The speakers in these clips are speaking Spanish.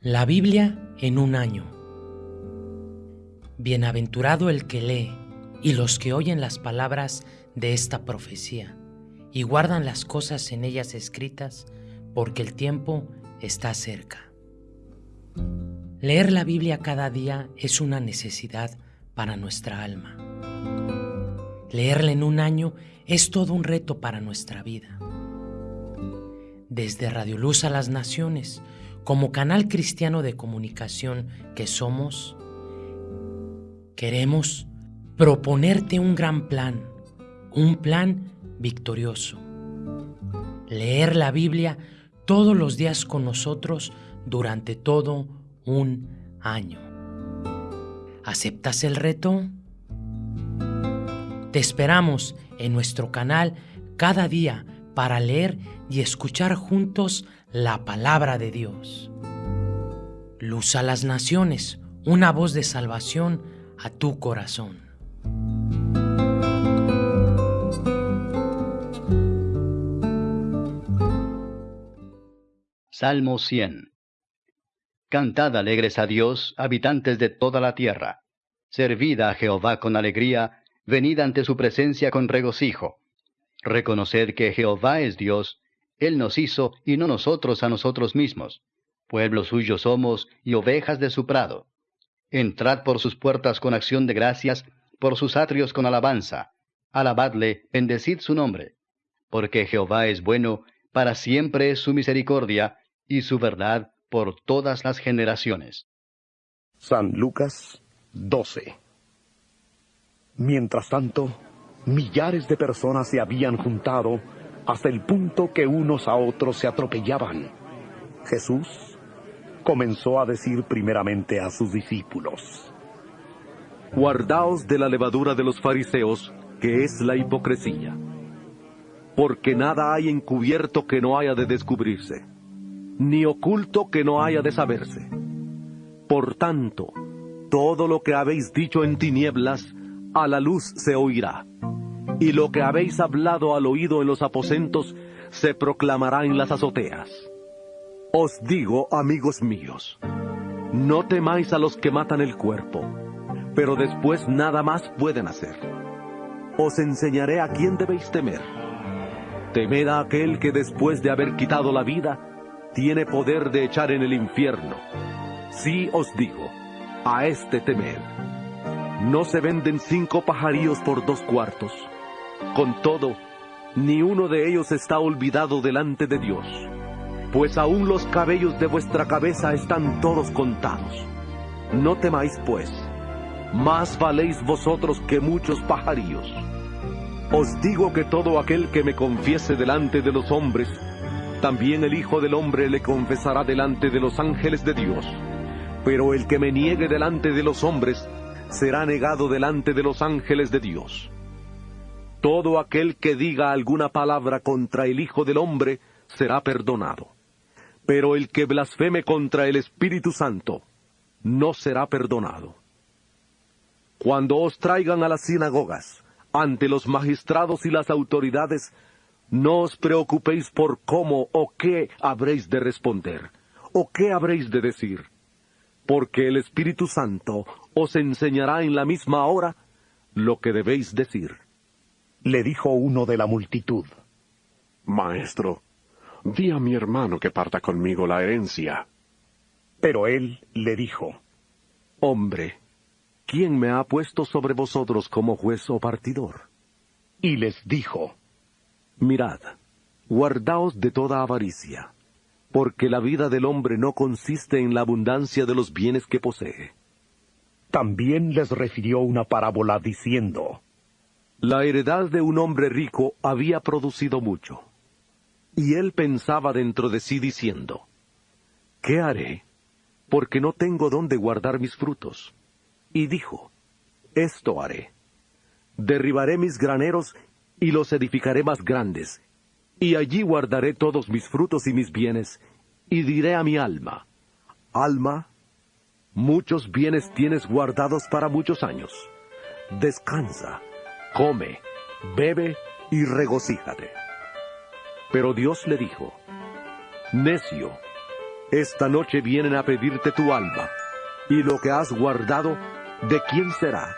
La Biblia en un año. Bienaventurado el que lee y los que oyen las palabras de esta profecía y guardan las cosas en ellas escritas, porque el tiempo está cerca. Leer la Biblia cada día es una necesidad para nuestra alma. Leerla en un año es todo un reto para nuestra vida. Desde Radio Luz a las Naciones, como canal cristiano de comunicación que somos, queremos proponerte un gran plan, un plan victorioso. Leer la Biblia todos los días con nosotros durante todo un año. ¿Aceptas el reto? Te esperamos en nuestro canal cada día para leer y escuchar juntos la palabra de Dios. Luz a las naciones, una voz de salvación a tu corazón. Salmo 100 Cantad alegres a Dios, habitantes de toda la tierra. Servid a Jehová con alegría, venid ante su presencia con regocijo. Reconoced que Jehová es Dios, él nos hizo y no nosotros a nosotros mismos. Pueblo suyo somos y ovejas de su prado. Entrad por sus puertas con acción de gracias, por sus atrios con alabanza. Alabadle, bendecid su nombre. Porque Jehová es bueno, para siempre es su misericordia, y su verdad por todas las generaciones. San Lucas 12 Mientras tanto, millares de personas se habían juntado hasta el punto que unos a otros se atropellaban. Jesús comenzó a decir primeramente a sus discípulos, Guardaos de la levadura de los fariseos, que es la hipocresía, porque nada hay encubierto que no haya de descubrirse, ni oculto que no haya de saberse. Por tanto, todo lo que habéis dicho en tinieblas, a la luz se oirá y lo que habéis hablado al oído en los aposentos se proclamará en las azoteas. Os digo, amigos míos, no temáis a los que matan el cuerpo, pero después nada más pueden hacer. Os enseñaré a quién debéis temer. Temed a aquel que después de haber quitado la vida, tiene poder de echar en el infierno. Sí os digo, a este temed. No se venden cinco pajarillos por dos cuartos con todo, ni uno de ellos está olvidado delante de Dios, pues aún los cabellos de vuestra cabeza están todos contados. No temáis, pues, más valéis vosotros que muchos pajarillos. Os digo que todo aquel que me confiese delante de los hombres, también el Hijo del Hombre le confesará delante de los ángeles de Dios. Pero el que me niegue delante de los hombres, será negado delante de los ángeles de Dios. Todo aquel que diga alguna palabra contra el Hijo del Hombre será perdonado. Pero el que blasfeme contra el Espíritu Santo no será perdonado. Cuando os traigan a las sinagogas, ante los magistrados y las autoridades, no os preocupéis por cómo o qué habréis de responder, o qué habréis de decir, porque el Espíritu Santo os enseñará en la misma hora lo que debéis decir le dijo uno de la multitud. Maestro, di a mi hermano que parta conmigo la herencia. Pero él le dijo, Hombre, ¿quién me ha puesto sobre vosotros como juez o partidor? Y les dijo, Mirad, guardaos de toda avaricia, porque la vida del hombre no consiste en la abundancia de los bienes que posee. También les refirió una parábola diciendo, la heredad de un hombre rico había producido mucho. Y él pensaba dentro de sí diciendo, ¿qué haré? Porque no tengo dónde guardar mis frutos. Y dijo, esto haré. Derribaré mis graneros y los edificaré más grandes, y allí guardaré todos mis frutos y mis bienes, y diré a mi alma, alma, muchos bienes tienes guardados para muchos años. Descansa come, bebe y regocíjate. Pero Dios le dijo, Necio, esta noche vienen a pedirte tu alma, y lo que has guardado, ¿de quién será?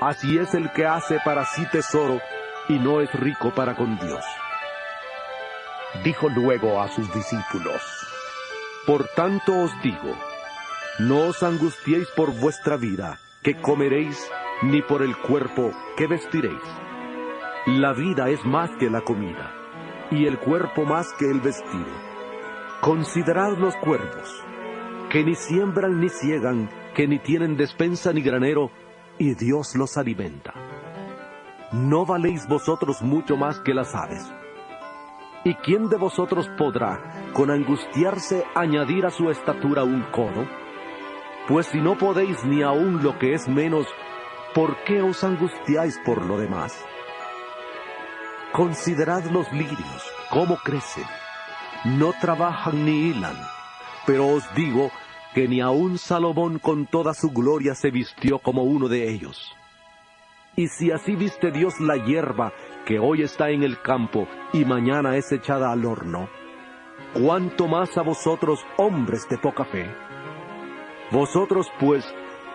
Así es el que hace para sí tesoro y no es rico para con Dios. Dijo luego a sus discípulos, Por tanto os digo, no os angustiéis por vuestra vida, que comeréis, ni por el cuerpo, que vestiréis. La vida es más que la comida, y el cuerpo más que el vestido. Considerad los cuervos, que ni siembran ni ciegan, que ni tienen despensa ni granero, y Dios los alimenta. ¿No valéis vosotros mucho más que las aves? ¿Y quién de vosotros podrá, con angustiarse, añadir a su estatura un codo? Pues si no podéis ni aun lo que es menos, ¿por qué os angustiáis por lo demás? Considerad los lirios, cómo crecen no trabajan ni hilan, pero os digo que ni aun Salomón con toda su gloria se vistió como uno de ellos. Y si así viste Dios la hierba que hoy está en el campo y mañana es echada al horno, ¿cuánto más a vosotros hombres de poca fe? Vosotros pues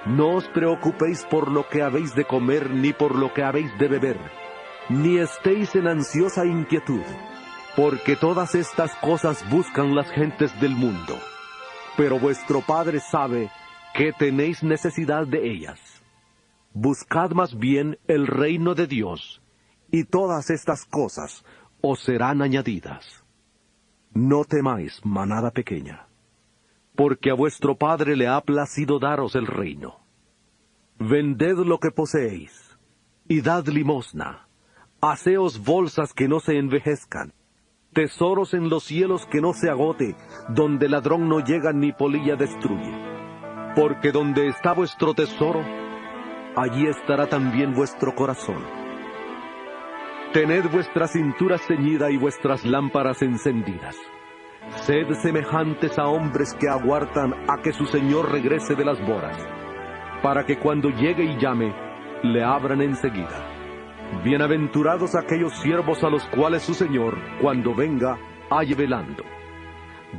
no os preocupéis por lo que habéis de comer ni por lo que habéis de beber, ni estéis en ansiosa inquietud porque todas estas cosas buscan las gentes del mundo, pero vuestro Padre sabe que tenéis necesidad de ellas. Buscad más bien el reino de Dios, y todas estas cosas os serán añadidas. No temáis, manada pequeña, porque a vuestro Padre le ha placido daros el reino. Vended lo que poseéis, y dad limosna, haceos bolsas que no se envejezcan, tesoros en los cielos que no se agote, donde ladrón no llega ni polilla destruye. Porque donde está vuestro tesoro, allí estará también vuestro corazón. Tened vuestra cintura ceñida y vuestras lámparas encendidas. Sed semejantes a hombres que aguardan a que su Señor regrese de las bodas, para que cuando llegue y llame, le abran enseguida. Bienaventurados aquellos siervos a los cuales su Señor, cuando venga, halle velando.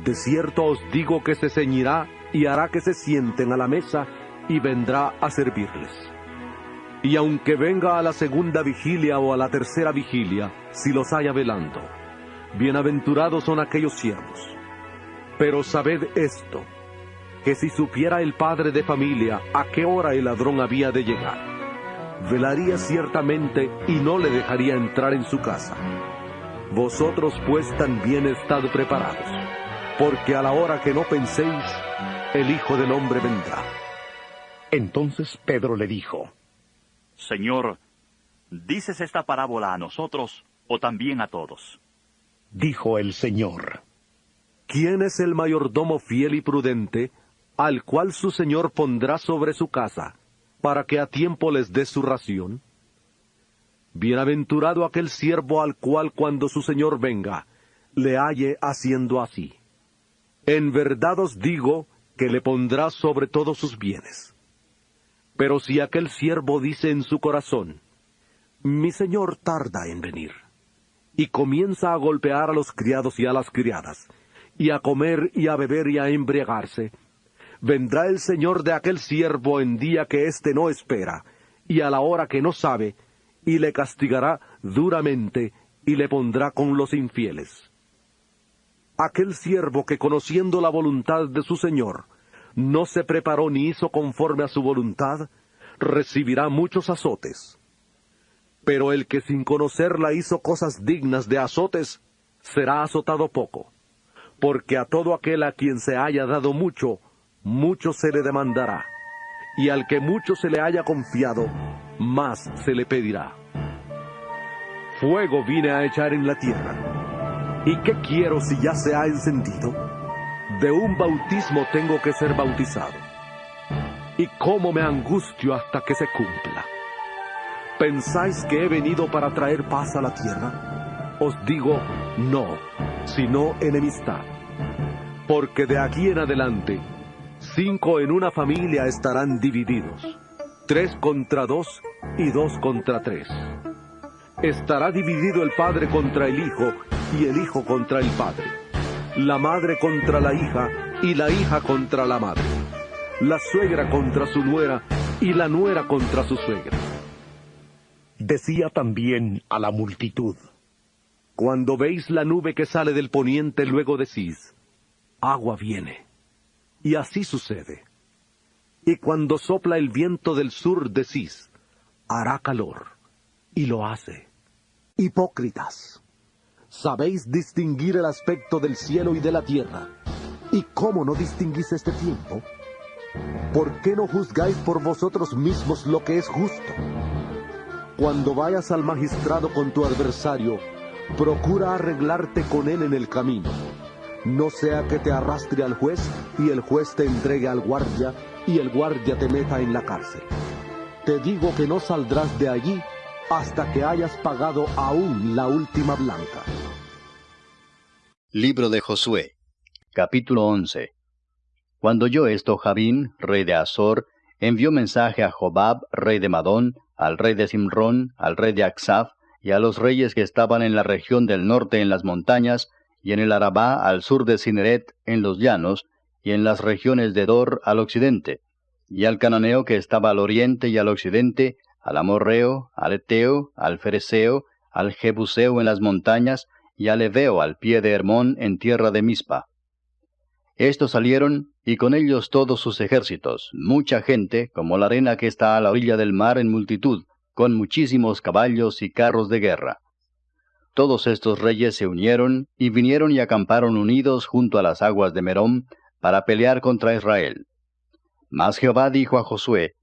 De cierto os digo que se ceñirá y hará que se sienten a la mesa y vendrá a servirles. Y aunque venga a la segunda vigilia o a la tercera vigilia, si los haya velando, bienaventurados son aquellos siervos. Pero sabed esto, que si supiera el padre de familia a qué hora el ladrón había de llegar, velaría ciertamente y no le dejaría entrar en su casa. Vosotros pues también estad preparados, porque a la hora que no penséis, el Hijo del Hombre vendrá. Entonces Pedro le dijo, Señor, ¿dices esta parábola a nosotros o también a todos? Dijo el Señor, ¿quién es el mayordomo fiel y prudente, al cual su Señor pondrá sobre su casa? para que a tiempo les dé su ración? Bienaventurado aquel siervo al cual cuando su señor venga, le halle haciendo así. En verdad os digo que le pondrá sobre todos sus bienes. Pero si aquel siervo dice en su corazón, mi señor tarda en venir, y comienza a golpear a los criados y a las criadas, y a comer y a beber y a embriagarse, vendrá el Señor de aquel siervo en día que éste no espera, y a la hora que no sabe, y le castigará duramente, y le pondrá con los infieles. Aquel siervo que conociendo la voluntad de su Señor, no se preparó ni hizo conforme a su voluntad, recibirá muchos azotes. Pero el que sin conocerla hizo cosas dignas de azotes, será azotado poco, porque a todo aquel a quien se haya dado mucho, mucho se le demandará, y al que mucho se le haya confiado, más se le pedirá. Fuego vine a echar en la tierra. ¿Y qué quiero si ya se ha encendido? De un bautismo tengo que ser bautizado. ¿Y cómo me angustio hasta que se cumpla? ¿Pensáis que he venido para traer paz a la tierra? Os digo, no, sino enemistad. Porque de aquí en adelante Cinco en una familia estarán divididos, tres contra dos y dos contra tres. Estará dividido el padre contra el hijo y el hijo contra el padre. la madre contra la hija y la hija contra la madre, la suegra contra su nuera y la nuera contra su suegra. Decía también a la multitud, Cuando veis la nube que sale del poniente, luego decís, agua viene. Y así sucede. Y cuando sopla el viento del sur, decís, hará calor. Y lo hace. Hipócritas. Sabéis distinguir el aspecto del cielo y de la tierra. ¿Y cómo no distinguís este tiempo? ¿Por qué no juzgáis por vosotros mismos lo que es justo? Cuando vayas al magistrado con tu adversario, procura arreglarte con él en el camino. No sea que te arrastre al juez y el juez te entregue al guardia y el guardia te meta en la cárcel. Te digo que no saldrás de allí hasta que hayas pagado aún la última blanca. Libro de Josué, capítulo 11. Cuando oyó esto, Jabín, rey de Azor, envió mensaje a Jobab, rey de Madón, al rey de Simrón, al rey de Aksaf, y a los reyes que estaban en la región del norte en las montañas, y en el Arabá al sur de Cineret en los llanos, y en las regiones de Dor al occidente, y al cananeo que estaba al oriente y al occidente, al amorreo, al eteo, al fereceo, al jebuseo en las montañas, y al eveo al pie de Hermón en tierra de Mispa. Estos salieron, y con ellos todos sus ejércitos, mucha gente, como la arena que está a la orilla del mar en multitud, con muchísimos caballos y carros de guerra. Todos estos reyes se unieron, y vinieron y acamparon unidos junto a las aguas de Merón, para pelear contra Israel. Mas Jehová dijo a Josué,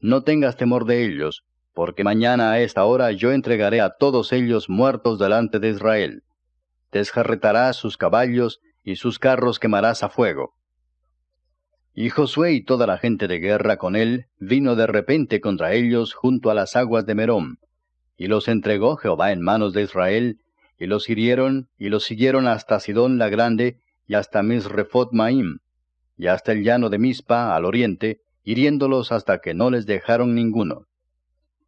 No tengas temor de ellos, porque mañana a esta hora yo entregaré a todos ellos muertos delante de Israel. Desjarretarás sus caballos, y sus carros quemarás a fuego. Y Josué y toda la gente de guerra con él vino de repente contra ellos junto a las aguas de Merón, y los entregó Jehová en manos de Israel, y los hirieron, y los siguieron hasta Sidón la grande, y hasta Misrefot Maim, y hasta el llano de Mispa al oriente, hiriéndolos hasta que no les dejaron ninguno.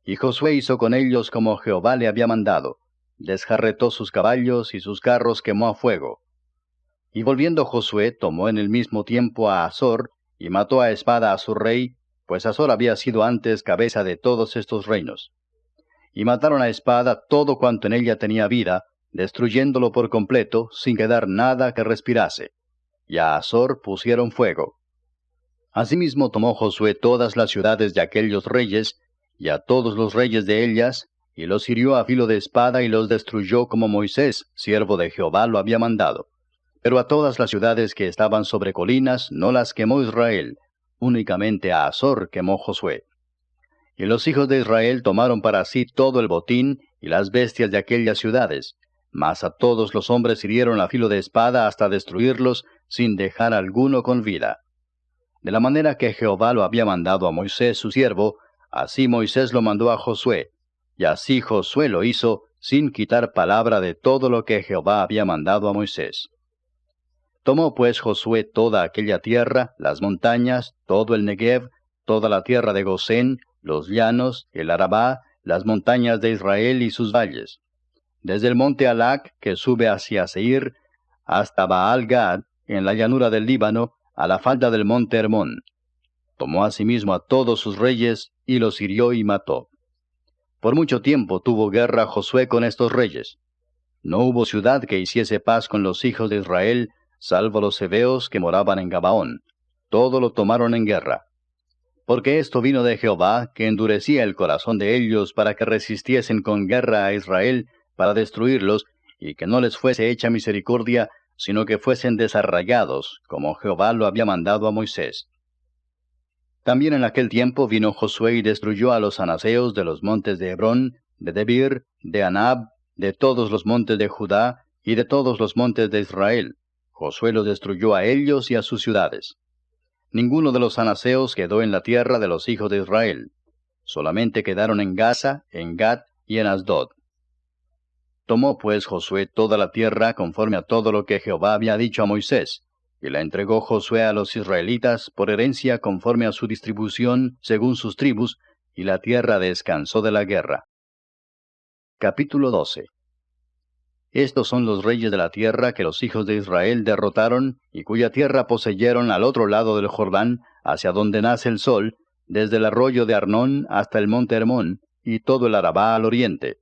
Y Josué hizo con ellos como Jehová le había mandado, desjarretó sus caballos y sus carros quemó a fuego. Y volviendo Josué tomó en el mismo tiempo a Azor, y mató a espada a su rey, pues Azor había sido antes cabeza de todos estos reinos. Y mataron a espada todo cuanto en ella tenía vida, destruyéndolo por completo, sin quedar nada que respirase. Y a Azor pusieron fuego. Asimismo tomó Josué todas las ciudades de aquellos reyes, y a todos los reyes de ellas, y los hirió a filo de espada y los destruyó como Moisés, siervo de Jehová, lo había mandado. Pero a todas las ciudades que estaban sobre colinas no las quemó Israel, únicamente a Azor quemó Josué. Y los hijos de Israel tomaron para sí todo el botín y las bestias de aquellas ciudades, mas a todos los hombres hirieron a filo de espada hasta destruirlos, sin dejar alguno con vida. De la manera que Jehová lo había mandado a Moisés su siervo, así Moisés lo mandó a Josué, y así Josué lo hizo, sin quitar palabra de todo lo que Jehová había mandado a Moisés. Tomó pues Josué toda aquella tierra, las montañas, todo el Negev, toda la tierra de Gosén, los llanos, el Arabá, las montañas de Israel y sus valles. Desde el monte Alac, que sube hacia Seir, hasta Baal Gad, en la llanura del Líbano, a la falda del monte Hermón. Tomó asimismo a todos sus reyes, y los hirió y mató. Por mucho tiempo tuvo guerra Josué con estos reyes. No hubo ciudad que hiciese paz con los hijos de Israel, salvo los hebeos que moraban en Gabaón. Todo lo tomaron en guerra. Porque esto vino de Jehová, que endurecía el corazón de ellos para que resistiesen con guerra a Israel, para destruirlos, y que no les fuese hecha misericordia, sino que fuesen desarraigados, como Jehová lo había mandado a Moisés. También en aquel tiempo vino Josué y destruyó a los anaseos de los montes de Hebrón, de Debir, de Anab, de todos los montes de Judá, y de todos los montes de Israel, Josué los destruyó a ellos y a sus ciudades. Ninguno de los anaseos quedó en la tierra de los hijos de Israel. Solamente quedaron en Gaza, en Gad y en Asdod. Tomó pues Josué toda la tierra conforme a todo lo que Jehová había dicho a Moisés, y la entregó Josué a los israelitas por herencia conforme a su distribución según sus tribus, y la tierra descansó de la guerra. Capítulo 12 Estos son los reyes de la tierra que los hijos de Israel derrotaron y cuya tierra poseyeron al otro lado del Jordán, hacia donde nace el sol, desde el arroyo de Arnón hasta el monte Hermón, y todo el Arabá al oriente.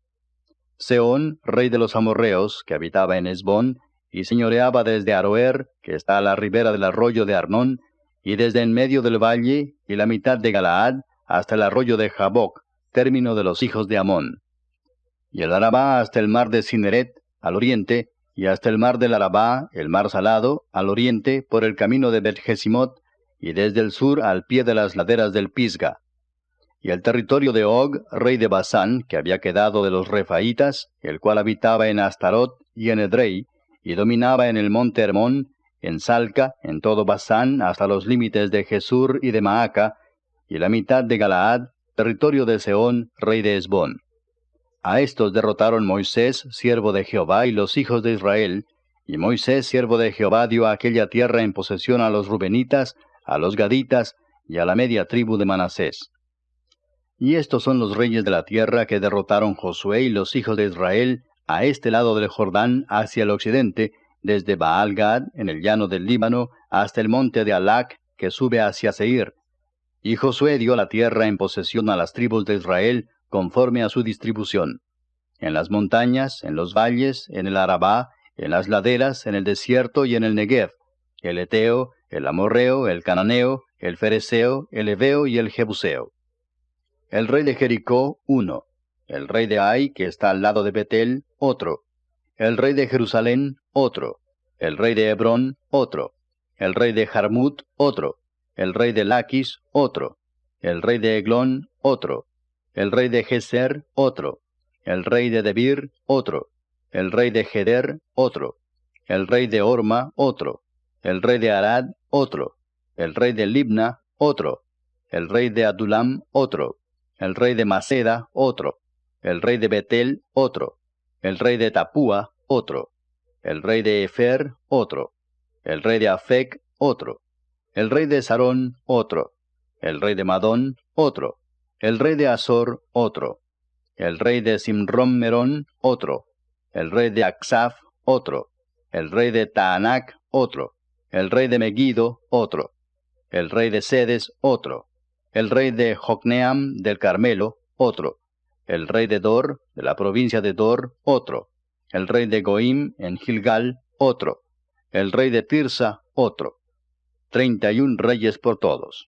Seón, rey de los amorreos, que habitaba en Esbón, y señoreaba desde Aroer, que está a la ribera del arroyo de Arnón, y desde en medio del valle, y la mitad de Galaad, hasta el arroyo de Jaboc, término de los hijos de Amón. Y el Arabá hasta el mar de Cineret, al oriente, y hasta el mar del Arabá, el mar salado, al oriente, por el camino de Betjesimot, y desde el sur al pie de las laderas del Pisga. Y el territorio de Og, rey de Basán, que había quedado de los Refaitas, el cual habitaba en Astarot y en Edrei, y dominaba en el monte Hermón, en Salca, en todo Basán, hasta los límites de Jesur y de Maaca, y la mitad de Galaad, territorio de Seón, rey de Esbón. A estos derrotaron Moisés, siervo de Jehová, y los hijos de Israel, y Moisés, siervo de Jehová, dio aquella tierra en posesión a los Rubenitas, a los Gaditas, y a la media tribu de Manasés. Y estos son los reyes de la tierra que derrotaron Josué y los hijos de Israel a este lado del Jordán hacia el occidente, desde Baal Gad, en el llano del Líbano, hasta el monte de Alac, que sube hacia Seir. Y Josué dio la tierra en posesión a las tribus de Israel, conforme a su distribución. En las montañas, en los valles, en el Arabá, en las laderas, en el desierto y en el Negev, el Eteo, el Amorreo, el Cananeo, el Fereceo, el Eveo y el Jebuseo. El rey de Jericó, uno. El rey de Ai, que está al lado de Betel, otro el rey de Jerusalén, otro, el rey de Hebrón, otro, el rey de Jarmut, otro, el rey de Laquis, otro, el rey de Eglón, otro, el rey de Geser, otro, el rey de Debir, otro, el rey de Geder, otro, el rey de Orma, otro, el rey de Arad, otro, el rey de Libna, otro, el rey de Adulam, otro, el rey de Maceda, otro, el rey de Betel, otro, el rey de Tapúa, otro, el rey de Efer, otro, el rey de Afec, otro, el rey de Sarón, otro, el rey de Madón, otro, el rey de Azor, otro, el rey de Simrom Merón, otro, el rey de Aksaf, otro, el rey de Taanac, otro, el rey de Megido, otro, el rey de Sedes, otro, el rey de Jocneam del Carmelo, otro, el rey de Dor, de la provincia de Dor, otro, el rey de Goim en Gilgal, otro, el rey de Tirsa, otro. Treinta y un reyes por todos.